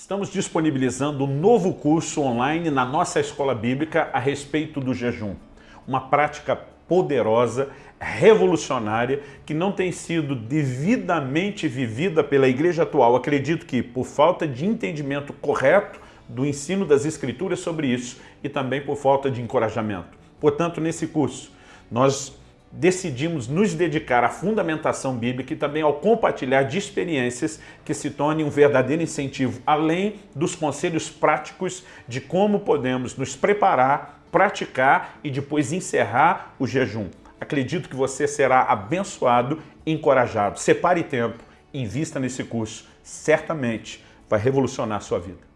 Estamos disponibilizando um novo curso online na nossa escola bíblica a respeito do jejum. Uma prática poderosa, revolucionária, que não tem sido devidamente vivida pela igreja atual. Acredito que por falta de entendimento correto do ensino das escrituras sobre isso e também por falta de encorajamento. Portanto, nesse curso, nós decidimos nos dedicar à fundamentação bíblica e também ao compartilhar de experiências que se tornem um verdadeiro incentivo, além dos conselhos práticos de como podemos nos preparar, praticar e depois encerrar o jejum. Acredito que você será abençoado e encorajado. Separe tempo, invista nesse curso, certamente vai revolucionar a sua vida.